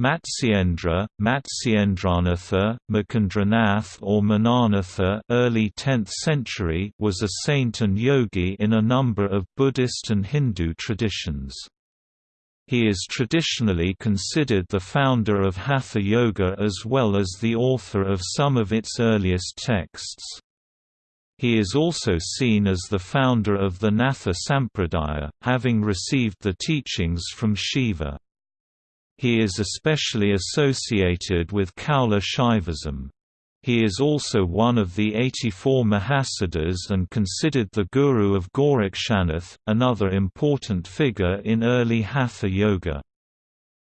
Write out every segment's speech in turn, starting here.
Matsyendra, Matsyendranatha, Makendranath or Mananatha early 10th century was a saint and yogi in a number of Buddhist and Hindu traditions. He is traditionally considered the founder of Hatha Yoga as well as the author of some of its earliest texts. He is also seen as the founder of the Natha Sampradaya, having received the teachings from Shiva. He is especially associated with Kaula Shaivism. He is also one of the 84 Mahasiddhas and considered the guru of Gorakshanath, another important figure in early Hatha Yoga.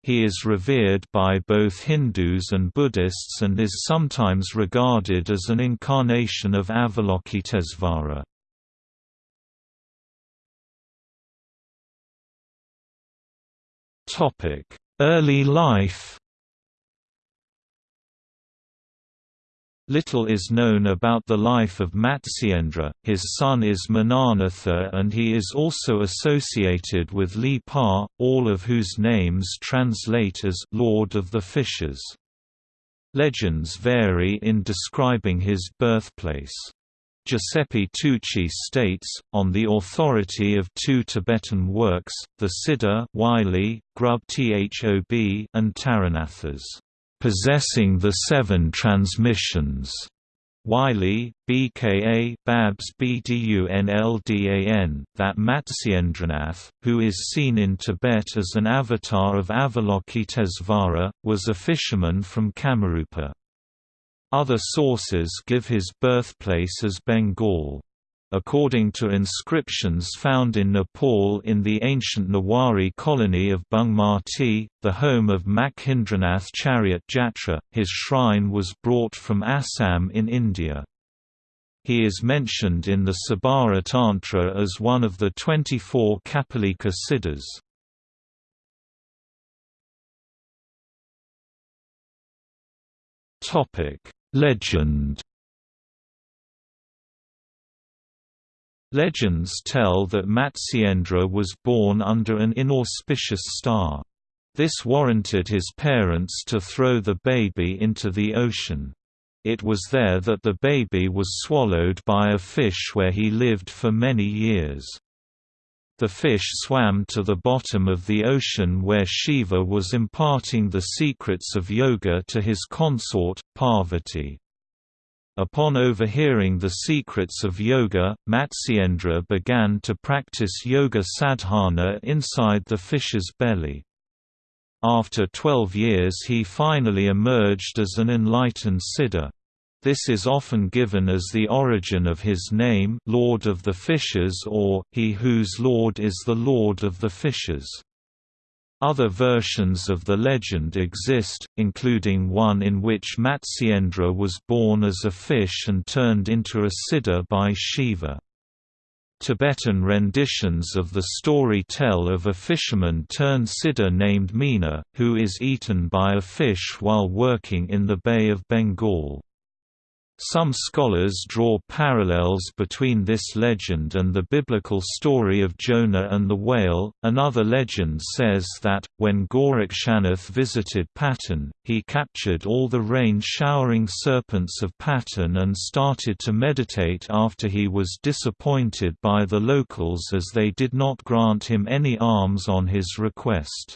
He is revered by both Hindus and Buddhists and is sometimes regarded as an incarnation of Avalokitesvara. Early life Little is known about the life of Matsyendra, his son is Mananatha and he is also associated with Li Pa, all of whose names translate as «Lord of the Fishes». Legends vary in describing his birthplace. Giuseppe Tucci states, on the authority of two Tibetan works, the Siddha Wylie, Grub Thob and Taranathas, "...possessing the seven transmissions." Wylie, BKA Babs BDUNLDAN, that Matsyendranath, who is seen in Tibet as an avatar of Avalokitesvara, was a fisherman from Kamarupa. Other sources give his birthplace as Bengal. According to inscriptions found in Nepal in the ancient Nawari colony of Bungmati, the home of Makhindranath Chariot Jatra, his shrine was brought from Assam in India. He is mentioned in the Sabara Tantra as one of the 24 Kapalika Siddhas. Legend Legends tell that Matsyendra was born under an inauspicious star. This warranted his parents to throw the baby into the ocean. It was there that the baby was swallowed by a fish where he lived for many years. The fish swam to the bottom of the ocean where Shiva was imparting the secrets of yoga to his consort, Parvati. Upon overhearing the secrets of yoga, Matsyendra began to practice yoga sadhana inside the fish's belly. After 12 years he finally emerged as an enlightened siddha. This is often given as the origin of his name Lord of the Fishes or, he whose Lord is the Lord of the Fishes. Other versions of the legend exist, including one in which Matsyendra was born as a fish and turned into a siddha by Shiva. Tibetan renditions of the story tell of a fisherman turned siddha named Meena, who is eaten by a fish while working in the Bay of Bengal. Some scholars draw parallels between this legend and the biblical story of Jonah and the whale. Another legend says that, when Gorakshanath visited Patan, he captured all the rain showering serpents of Patan and started to meditate after he was disappointed by the locals as they did not grant him any alms on his request.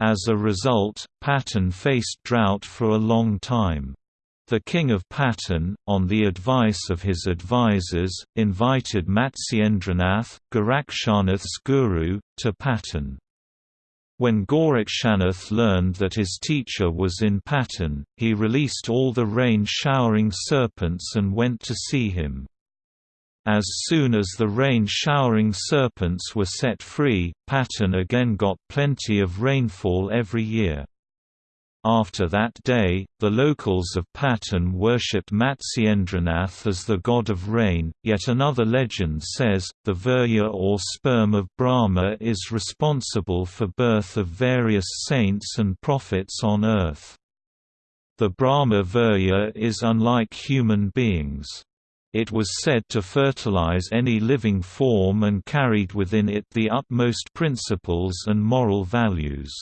As a result, Patan faced drought for a long time. The king of Patan, on the advice of his advisers, invited Matsyendranath, Gorakshanath's guru, to Patan. When Gorakshanath learned that his teacher was in Patan, he released all the rain-showering serpents and went to see him. As soon as the rain-showering serpents were set free, Patan again got plenty of rainfall every year. After that day, the locals of Patan worshipped Matsyendranath as the god of rain. Yet another legend says, the virya or sperm of Brahma is responsible for birth of various saints and prophets on earth. The Brahma virya is unlike human beings. It was said to fertilize any living form and carried within it the utmost principles and moral values.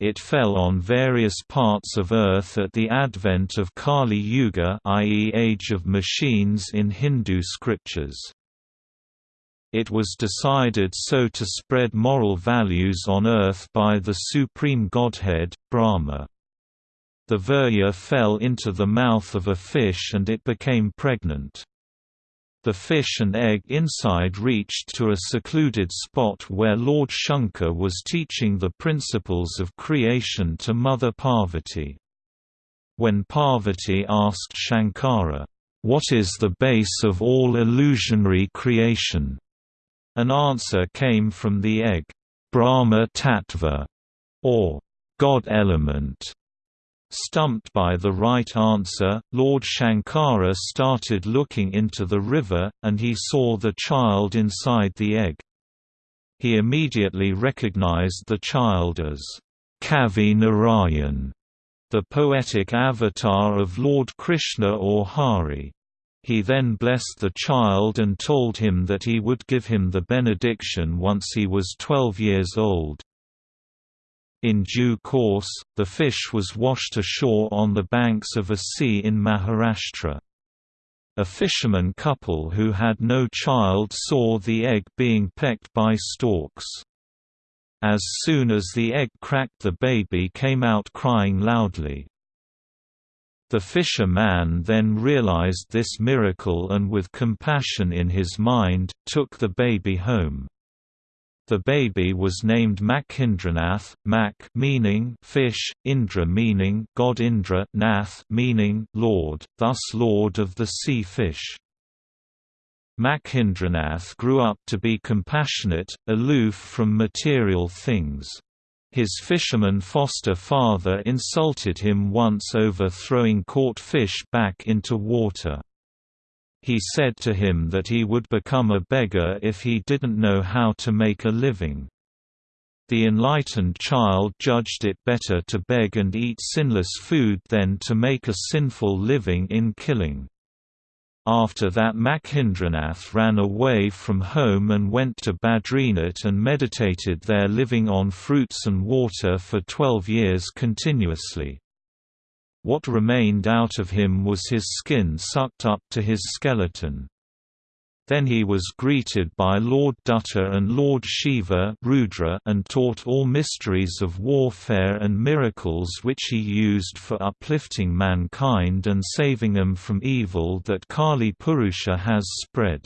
It fell on various parts of Earth at the advent of Kali Yuga i.e. Age of Machines in Hindu scriptures. It was decided so to spread moral values on earth by the supreme godhead, Brahma. The virya fell into the mouth of a fish and it became pregnant. The fish and egg inside reached to a secluded spot where Lord Shankar was teaching the principles of creation to Mother Parvati. When Parvati asked Shankara, "'What is the base of all illusionary creation?' an answer came from the egg, Brahma Tattva, or God element. Stumped by the right answer, Lord Shankara started looking into the river, and he saw the child inside the egg. He immediately recognized the child as Kavi Narayan, the poetic avatar of Lord Krishna or Hari. He then blessed the child and told him that he would give him the benediction once he was 12 years old. In due course, the fish was washed ashore on the banks of a sea in Maharashtra. A fisherman couple who had no child saw the egg being pecked by storks. As soon as the egg cracked the baby came out crying loudly. The fisher-man then realized this miracle and with compassion in his mind, took the baby home. The baby was named Makhindranath, Mak meaning fish, Indra meaning god Indra, Nath meaning lord, thus lord of the sea fish. Makhindranath grew up to be compassionate, aloof from material things. His fisherman foster father insulted him once over throwing caught fish back into water. He said to him that he would become a beggar if he didn't know how to make a living. The enlightened child judged it better to beg and eat sinless food than to make a sinful living in killing. After that Makhindranath ran away from home and went to Badrinath and meditated there living on fruits and water for twelve years continuously. What remained out of him was his skin sucked up to his skeleton. Then he was greeted by Lord Dutta and Lord Shiva Rudra and taught all mysteries of warfare and miracles which he used for uplifting mankind and saving them from evil that Kali Purusha has spread.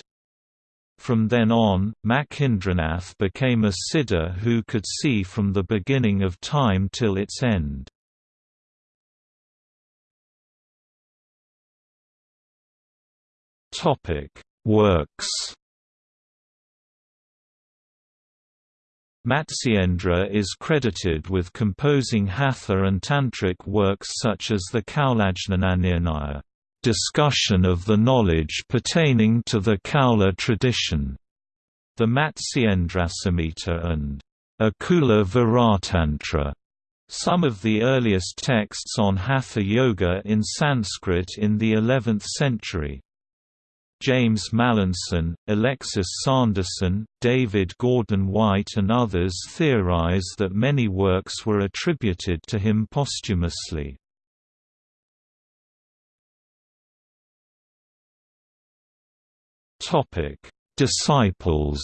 From then on, Makhindranath became a siddha who could see from the beginning of time till its end. Topic: Works. Matsyendra is credited with composing Hatha and Tantric works such as the Kaulajnananirnaya, discussion of the knowledge pertaining to the Kaula tradition, the Matsyendrasamhita and Akula Varatantra. Some of the earliest texts on Hatha Yoga in Sanskrit in the 11th century. James Mallinson, Alexis Sanderson, David Gordon White and others theorize that many works were attributed to him posthumously. Disciples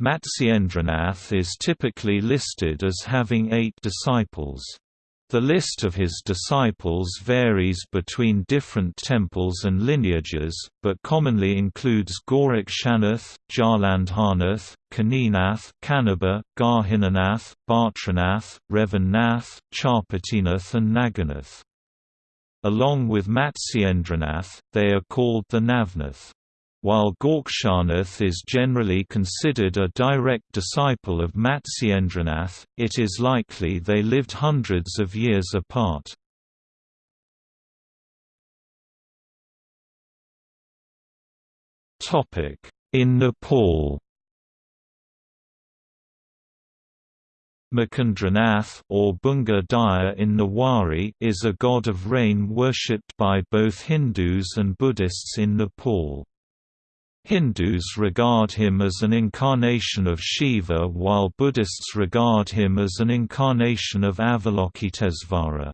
Matsyendranath is typically listed as having eight disciples. The list of his disciples varies between different temples and lineages, but commonly includes Gorakshanath, Jalandhanath, Kaninath, Kanaba, Garhinanath, Bhartranath, Revannath, Charpatinath and Naganath. Along with Matsyendranath, they are called the Navnath. While Gorakshanath is generally considered a direct disciple of Matsyendranath, it is likely they lived hundreds of years apart. In Nepal Makindranath or Bunga Daya in Nawari is a god of rain worshipped by both Hindus and Buddhists in Nepal. Hindus regard him as an incarnation of Shiva while Buddhists regard him as an incarnation of Avalokitesvara.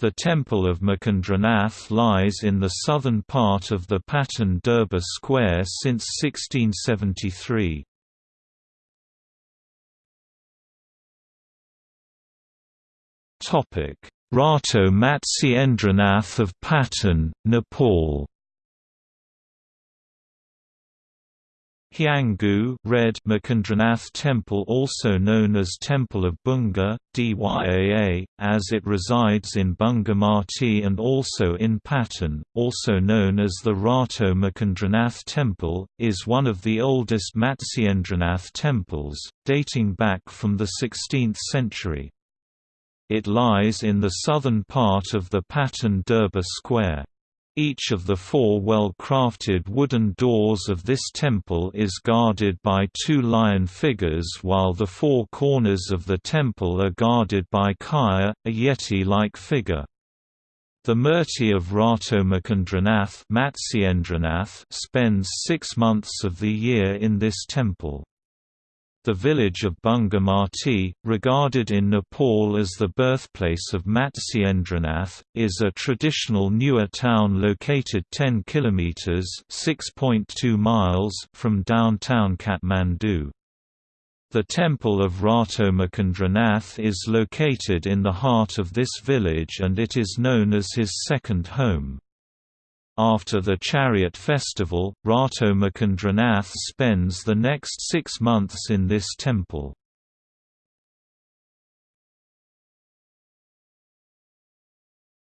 The temple of Makendranath lies in the southern part of the Patan Durbar Square since 1673. Rato Matsyendranath of Patan, Nepal Hyanggu Red Makendranath Temple also known as Temple of Bunga, Dyaa, as it resides in Bungamati and also in Patan, also known as the Rato Makendranath Temple, is one of the oldest Matsyendranath temples, dating back from the 16th century. It lies in the southern part of the Patan Durbar Square. Each of the four well-crafted wooden doors of this temple is guarded by two lion figures while the four corners of the temple are guarded by Kaya, a yeti-like figure. The Murti of Rato Makendranath spends six months of the year in this temple. The village of Bungamati, regarded in Nepal as the birthplace of Matsyendranath, is a traditional newer town located 10 km (6.2 miles) from downtown Kathmandu. The temple of Rato Makendranath is located in the heart of this village and it is known as his second home. After the chariot festival, Rato Makendranath spends the next six months in this temple.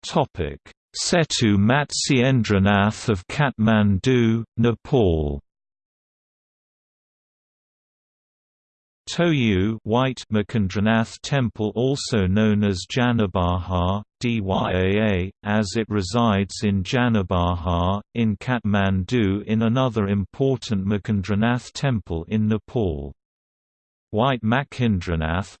Setu Matsyendranath of Kathmandu, Nepal Toyu White Makendranath Temple also known as Janabahar, Dyaa, as it resides in Janabahar, in Kathmandu in another important Makendranath temple in Nepal. White Makindranath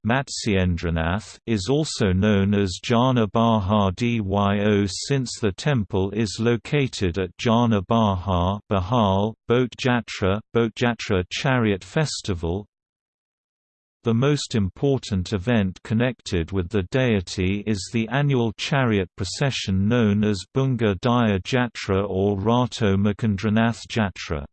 is also known as Jana Bahar Dyo since the temple is located at Jana Bahar Bahal, Boat Jatra, Boat Jatra Chariot Festival, the most important event connected with the deity is the annual chariot procession known as Bunga Daya Jatra or Rato Makendranath Jatra.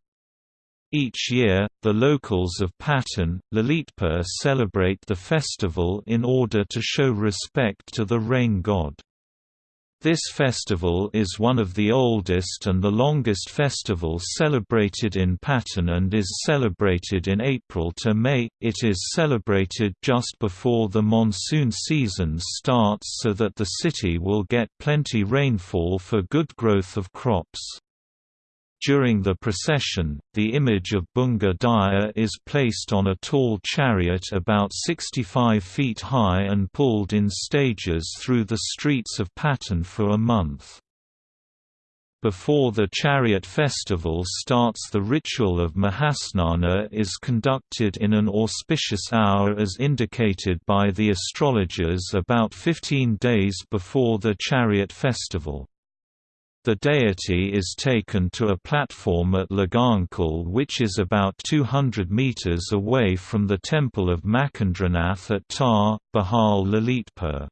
Each year, the locals of Patan, Lalitpur celebrate the festival in order to show respect to the rain god. This festival is one of the oldest and the longest festivals celebrated in Patan and is celebrated in April to May. It is celebrated just before the monsoon season starts so that the city will get plenty rainfall for good growth of crops. During the procession, the image of Bunga Daya is placed on a tall chariot about 65 feet high and pulled in stages through the streets of Patan for a month. Before the chariot festival starts the ritual of Mahasnana is conducted in an auspicious hour as indicated by the astrologers about 15 days before the chariot festival. The deity is taken to a platform at Lagankal which is about 200 metres away from the temple of Makendranath at Tar, Bahal Lalitpur.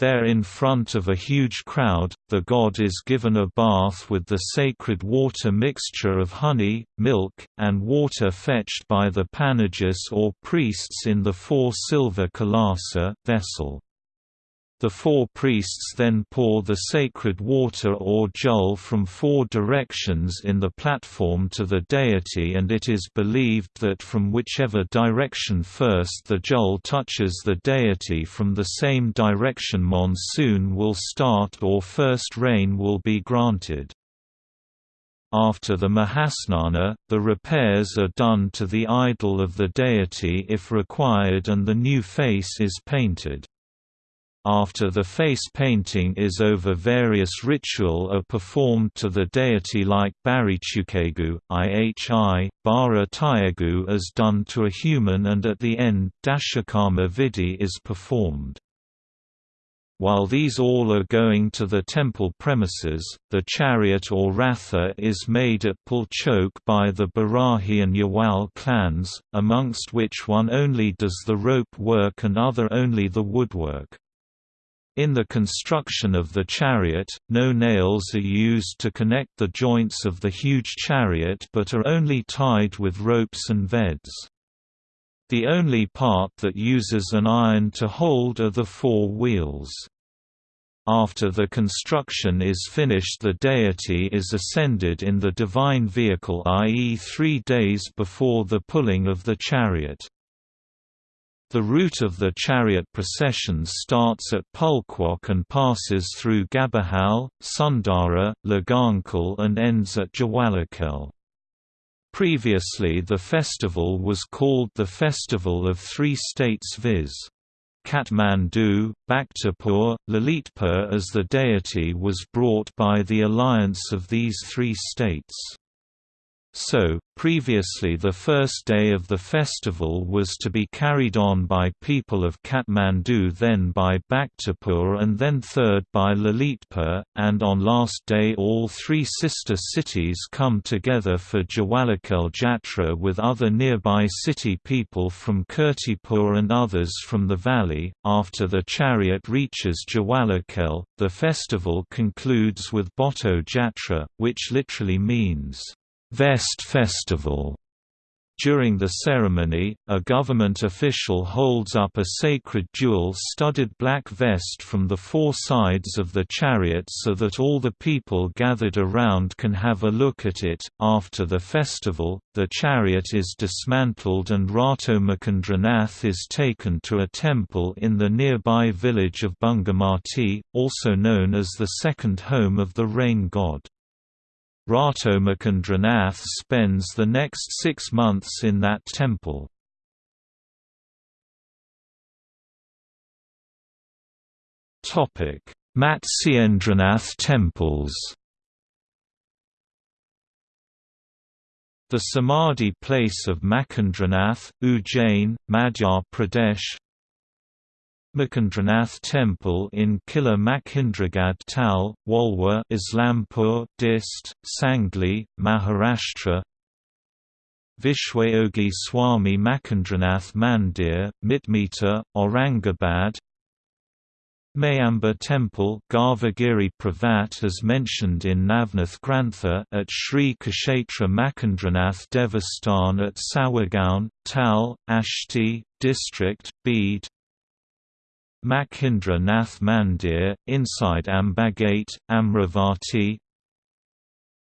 There in front of a huge crowd, the god is given a bath with the sacred water mixture of honey, milk, and water fetched by the panagas or priests in the four silver kalasa vessel. The four priests then pour the sacred water or jal from four directions in the platform to the deity and it is believed that from whichever direction first the jal touches the deity from the same direction monsoon will start or first rain will be granted. After the Mahasnana, the repairs are done to the idol of the deity if required and the new face is painted. After the face painting is over various ritual are performed to the deity like Barichukegu, Ihi, Bara Tyagu as done to a human and at the end, Dashakarma Vidhi is performed. While these all are going to the temple premises, the chariot or ratha is made at Pulchok by the Barahi and Yawal clans, amongst which one only does the rope work and other only the woodwork. In the construction of the chariot, no nails are used to connect the joints of the huge chariot but are only tied with ropes and veds. The only part that uses an iron to hold are the four wheels. After the construction is finished the deity is ascended in the divine vehicle i.e. three days before the pulling of the chariot. The route of the chariot procession starts at Pulkwok and passes through Gabahal, Sundara, Lagankhal and ends at Jawalakhel. Previously the festival was called the Festival of Three States viz. Kathmandu, Bhaktapur, Lalitpur as the deity was brought by the alliance of these three states. So, previously the first day of the festival was to be carried on by people of Kathmandu then by Bhaktapur and then third by Lalitpur, and on last day all three sister cities come together for Jawalakhel Jatra with other nearby city people from Kirtipur and others from the valley. After the chariot reaches Jawalakhel, the festival concludes with Bhotto Jatra, which literally means Vest Festival. During the ceremony, a government official holds up a sacred jewel-studded black vest from the four sides of the chariot so that all the people gathered around can have a look at it. After the festival, the chariot is dismantled and Rato Makendranath is taken to a temple in the nearby village of Bungamati, also known as the second home of the rain god. Ratomakendranath spends the next six months in that temple. Matsyendranath temples The Samadhi place of Makendranath, Ujjain, Madhya Pradesh Makendranath Temple in Kila Makhindragad Tal, Walwa Islampur, Dist, Sangli, Maharashtra. Vishwayogi Swami Makendranath Mandir, Mitmita, Aurangabad. Mayamba Temple Garvagiri Pravat as mentioned in Navnath Grantha at Sri Kshetra Makendranath Devasthan at Sawagaon, Tal, Ashti, District, Bede Makhindra Nath Mandir, inside Ambagate, Amravati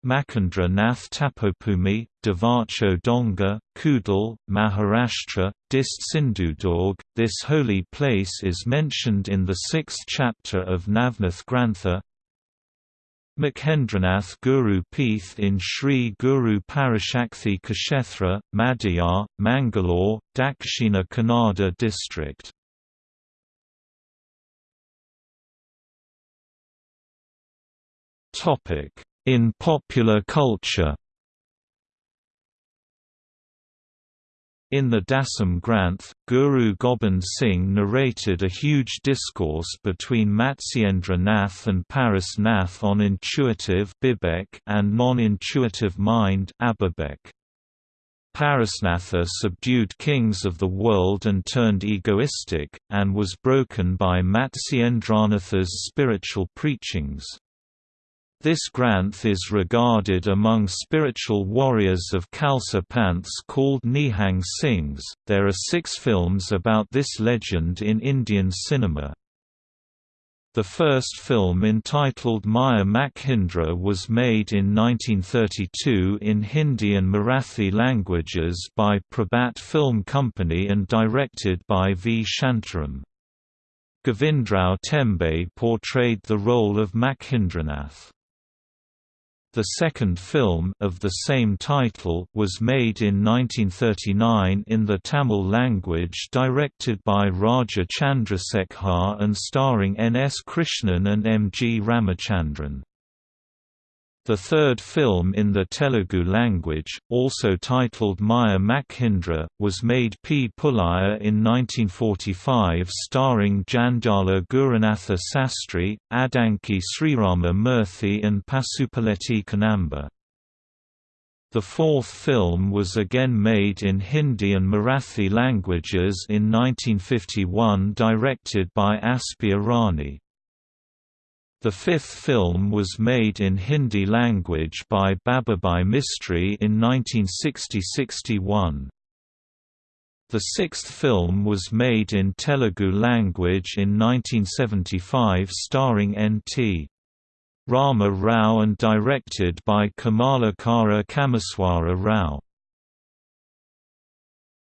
Makhindra Nath Tapopumi, Devacho Donga, Kudal, Maharashtra, Dist Sindhudurg. This holy place is mentioned in the sixth chapter of Navnath Grantha. Makhendranath Guru Peeth in Sri Guru Parashakthi Kshetra, Madhya, Mangalore, Dakshina Kannada district. In popular culture In the Dasam Granth, Guru Gobind Singh narrated a huge discourse between Matsyendra Nath and Paras Nath on intuitive and non-intuitive mind Parasnatha subdued kings of the world and turned egoistic, and was broken by Matsyendranath's spiritual preachings. This Granth is regarded among spiritual warriors of Khalsa Panths called Nihang Singhs. There are six films about this legend in Indian cinema. The first film entitled Maya Makhindra was made in 1932 in Hindi and Marathi languages by Prabhat Film Company and directed by V. Shantaram. Govindrao Tembe portrayed the role of Makhindranath. The second film of the same title was made in 1939 in the Tamil language directed by Raja Chandrasekhar and starring N. S. Krishnan and M. G. Ramachandran. The third film in the Telugu language, also titled Maya Makhindra, was made P. Pullaya in 1945 starring Jandhyala Gurunatha Sastry, Addanki Srirama Murthy and Pasupuleti Kannamba. The fourth film was again made in Hindi and Marathi languages in 1951 directed by Aspi Irani. The fifth film was made in Hindi language by Babubhai Mistry in 1960–61. The sixth film was made in Telugu language in 1975 starring N.T. Rama Rao and directed by Kamalakara Kameswara Rao.